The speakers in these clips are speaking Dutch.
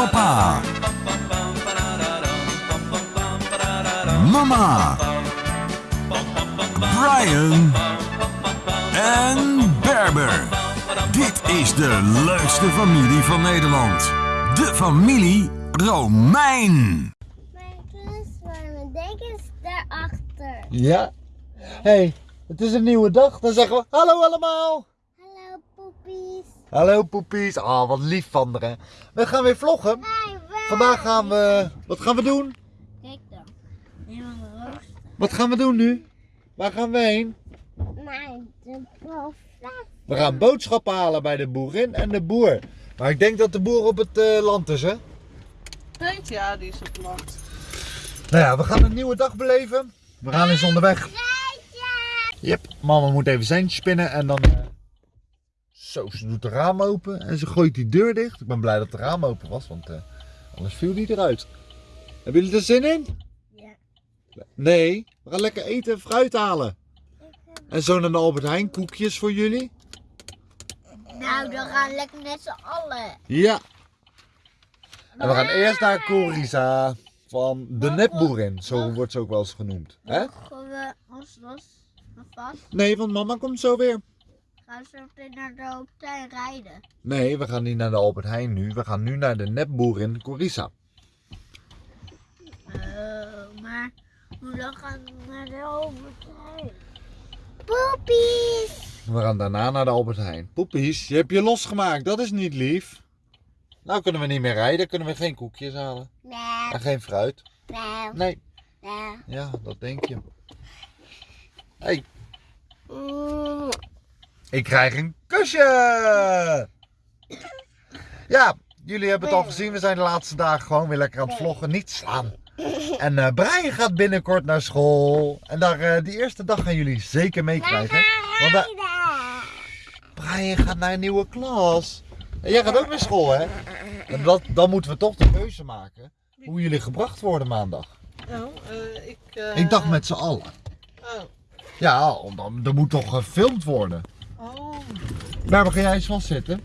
Papa. Mama. Brian. En Berber. Dit is de leukste familie van Nederland. De familie Romein. Mijn klusvorm, mijn deken is daarachter. Ja. hey, het is een nieuwe dag. Dan zeggen we hallo allemaal. Hallo poepies. Hallo poepies. Ah, wat lief van haar, hè. We gaan weer vloggen. Vandaag gaan we... Wat gaan we doen? Kijk dan. Wat gaan we doen nu? Waar gaan we heen? Naar de. We gaan boodschappen halen bij de boerin en de boer. Maar ik denk dat de boer op het eh, land is, hè? Weet ja, die is op het land. Nou ja, we gaan een nieuwe dag beleven. We gaan eens onderweg. Yep, mama moet even zijn spinnen en dan... eh, Zo, ze doet de raam open en ze gooit die deur dicht. Ik ben blij dat de raam open was, want eh, anders viel die eruit. Hebben jullie er zin in? Ja. Nee, we gaan lekker eten en fruit halen. En zo naar de Albert Heijn, koekjes voor jullie. Nou, dan gaan we lekker met z'n allen. Ja. En we gaan eerst naar Corisa van de nepboerin. Zo wordt ze ook wel eens genoemd. Hè? Mogen we ons los vast? Nee, want mama komt zo weer. Gaan we zo meteen naar de hotel rijden? Nee, we gaan niet naar de Albert Heijn nu. We gaan nu naar de nepboerin Corisa. Oh, maar hoe dan gaan we naar de hotel? Poepies. We gaan daarna naar de Albert Heijn. Poepies, je hebt je losgemaakt. Dat is niet lief. Nou kunnen we niet meer rijden. Kunnen we geen koekjes halen. Nee, En geen fruit. nee, Nee. nee. Ja, dat denk je. Hey. Ik krijg een kusje! Ja, jullie hebben het al gezien. We zijn de laatste dagen gewoon weer lekker aan het vloggen. Niet slaan. En eh Brian gaat binnenkort naar school. En daar, eh, die eerste dag gaan jullie zeker meekrijgen. Want daar- Brian gaat naar een nieuwe klas. En jij gaat ook naar school, hè? En dat, dan moeten we toch de keuze maken. Hoe jullie gebracht worden maandag. Oh, eh, ik... Ik dacht met z'n allen. Oh. Ja, dan, er moet toch gefilmd worden. Waar ga jij eens vastzitten?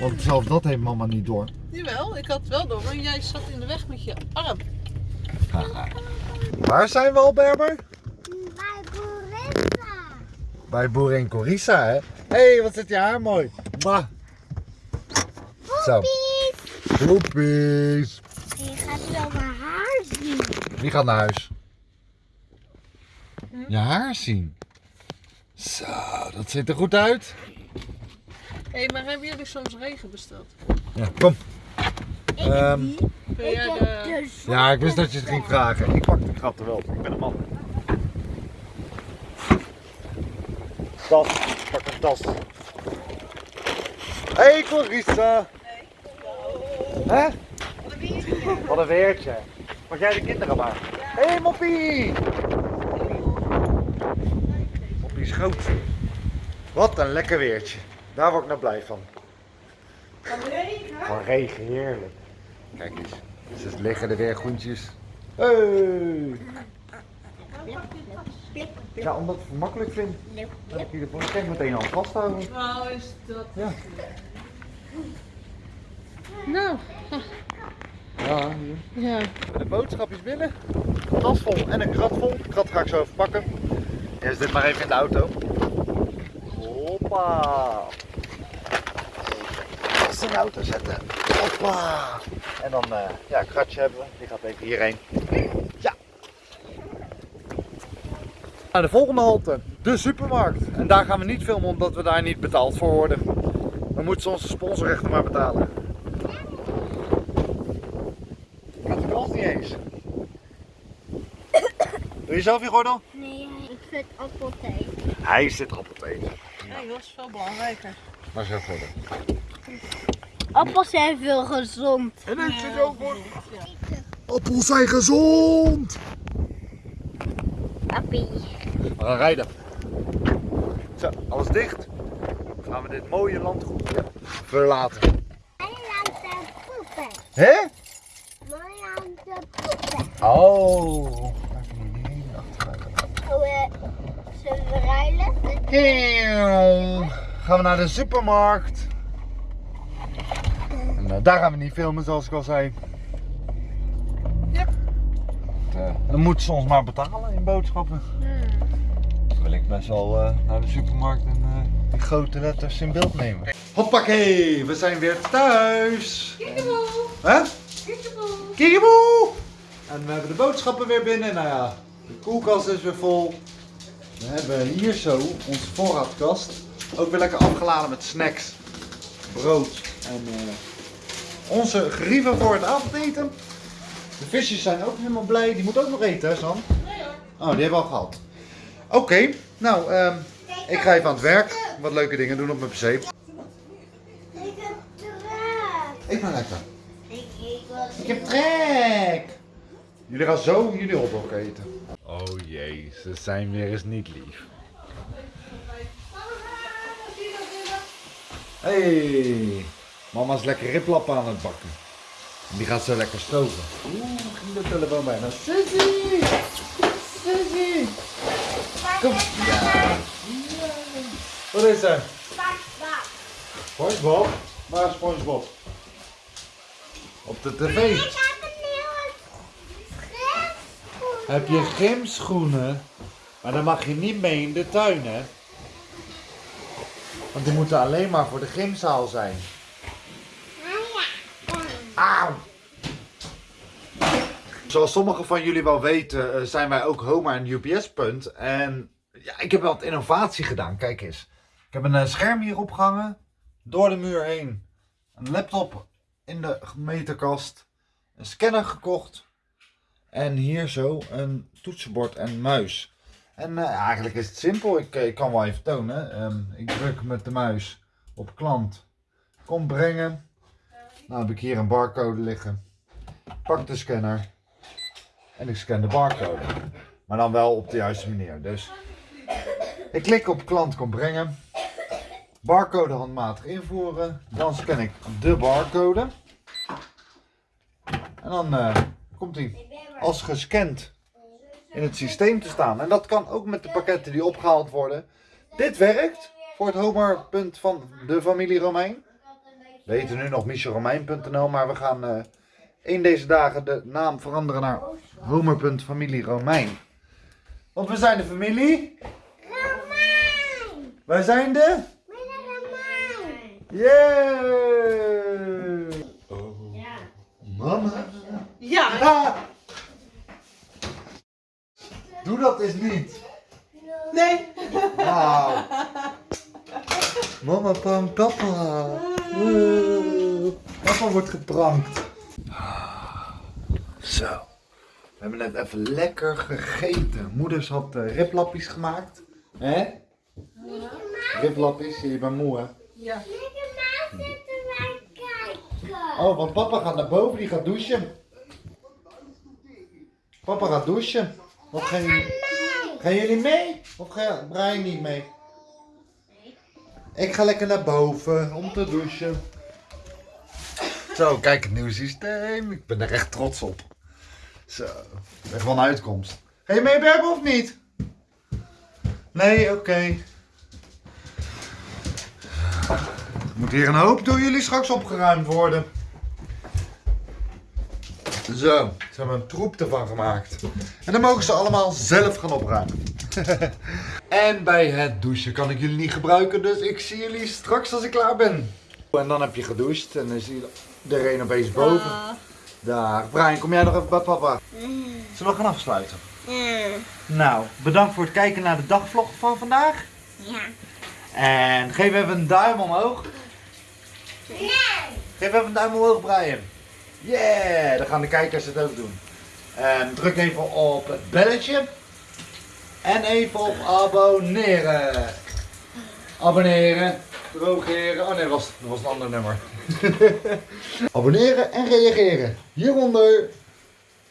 Want zelfs dat heeft mama niet door. jawel, ik had het wel door, maar jij zat in de weg met je arm. Waar zijn we al, Berber? Bij Boerissa. Bij boerin Corissa, hè? Hé, hey, wat zit je haar mooi. Mwah. Zo. Poepies. Je gaat wel mijn haar zien. Wie gaat naar huis? Je haar zien. Zo, dat ziet er goed uit. Hé, hey, maar hebben jullie soms regen besteld? Ja, kom. Ehm, Kun jij de... zon ja, ik wist dat je het ging vragen. Ik pak de krapte wel. Ik ben een man. Tas. Pak een tas. Hé, hey, Corissa. Hè? Wat een weertje. Pak jij de kinderen maar. Hé, hey, Moppie. Moppie is groot. Wat een lekker weertje. Daar word ik nou blij van. Van regen? Van regen, heerlijk. Kijk eens, ze liggen er weer groentjes. Hey. Ja, omdat ik het makkelijk vind. Dat ik hier de kijk meteen al vasthouden. Nou, is dat... Ja. Nou, Ja, hier. ja. De boodschapjes binnen. Een tas vol en een krat vol. De krat ga ik zo even pakken. Eerst dit maar even in de auto. Hoppa. De auto zetten. Hoppa. En dan, eh, ja, een kratje hebben we. Die gaat even hierheen. Ja. Naar de volgende halte. De supermarkt. En daar gaan we niet filmen omdat we daar niet betaald voor worden. Dan moeten ze onze sponsorrechten maar betalen. Dat ons niet eens. Doe je zelf je gordel? Nee, ik vind appelthee. Hij zit appelthee. Nee, dat is veel belangrijker. Maar zeg gordel. Appels zijn veel gezond. En ik zit ook voor. Appels zijn gezond. Appie. We gaan rijden. Zo, alles dicht. Dan gaan we dit mooie landgoed verlaten. Hè? Mooi aan de poepen. Oh. Zullen we ruilen? Heel. Gaan we naar de supermarkt. En eh, daar gaan we niet filmen, zoals ik al zei. Ja. Het, eh, dan moet ze ons maar betalen in boodschappen. Dan wil ik best wel eh, naar de supermarkt en die grote letters in beeld nemen. Hoppakee, we zijn weer thuis. Hè? Kiekeboe! En we hebben de boodschappen weer binnen. Nou ja, de koelkast is weer vol. We hebben hier zo onze voorraadkast. Ook weer lekker afgeladen met snacks, brood en onze gerieven voor het avondeten. De visjes zijn ook helemaal blij. Die moeten ook nog eten, hè Sam? Oh, die hebben we al gehad. Oké, nou, ehm, ik ga even aan het werk. Wat leuke dingen doen op mijn pc. Ik heb trek. Ik ben lekker. Ik, Ik heb trek. Jullie gaan zo jullie hotdog eten. Oh jee, ze zijn weer eens niet lief. Hey, mama is lekker riplappen aan het bakken. Die gaat zo lekker stoven. Oeh, ging de telefoon bijna. Sissy! Sissy! Kom. Ja. Wat is er? SpongeBob? Waar is SpongeBob? Op de tv. Ik heb een nieuwe schrift. Heb je gymschoenen? Maar dan mag je niet mee in de tuin, hè? Want die moeten alleen maar voor de gymzaal zijn. Auw! Zoals sommigen van jullie wel weten, eh, zijn wij ook Homa en UPS-punt. En ja, ik heb wat innovatie gedaan. Kijk eens. Ik heb een eh, scherm hier opgehangen. Door de muur heen. Een laptop in de meterkast. Een scanner gekocht. En hier zo een toetsenbord en muis. En eh, eigenlijk is het simpel. Ik, ik kan wel even tonen. Ehm, ik druk met de muis op klant. Kom brengen. Nou heb ik hier een barcode liggen. Pak de scanner. En ik scan de barcode. Maar dan wel op de juiste manier. Dus ik klik op klant kom brengen. Barcode handmatig invoeren. Dan scan ik de barcode. En dan eh, komt hij als gescand in het systeem te staan. En dat kan ook met de pakketten die opgehaald worden. Dit werkt voor het homerpunt van de familie Romein. We heten nu nog michelromein.nl, maar we gaan eh, in deze dagen de naam veranderen naar homer.familie Romein. Want we zijn de familie. Romein. Wij zijn de. Romein. Yeah! Oh, mama. Ja, Ah! Doe dat eens niet. nee. Nou. Mama, en papa. Oeh. Papa wordt geprankt. Zo. We hebben net even lekker gegeten. Moeders had uh, riplappies gemaakt. Hè? Riplappies, je bent moe hè? Ja. Meneer Maas zitten wij kijken. Oh, want papa gaat naar boven, die gaat douchen. Papa gaat douchen. Wat gaan jullie... Gaan jullie mee? Of ga Brian niet mee? Ik ga lekker naar boven om te douchen. Zo, kijk het nieuwe systeem. Ik ben er echt trots op. Zo, echt wel een uitkomst. Ga je mee Berbe of niet? Nee, oké. Moet hier een hoop door jullie straks opgeruimd worden. Zo, ze hebben een troep ervan gemaakt. En dan mogen ze allemaal zelf gaan opruimen. En bij het douchen kan ik jullie niet gebruiken, dus ik zie jullie straks als ik klaar ben. En dan heb je gedoucht en dan zie je iedereen opeens boven. Daar, Brian, kom jij nog even bij papa? Zullen we gaan afsluiten? Ja. Nou, bedankt voor het kijken naar de dagvlog van vandaag. Ja. En geef even een duim omhoog. Nee. Geef even een duim omhoog, Brian. Yeah, dan gaan de kijkers het ook doen. En druk even op het belletje. En even op abonneren. Abonneren. Drogeren. Oh nee, dat was, dat was een ander nummer. abonneren en reageren. Hieronder.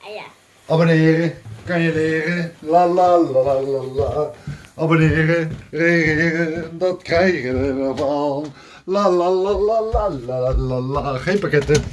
Ah, Ja. Abonneren. Kan je leren. La la la la la la. Abonneren. Reageren. Dat krijgen we allemaal. La la la la la la la la. Geen pakketten.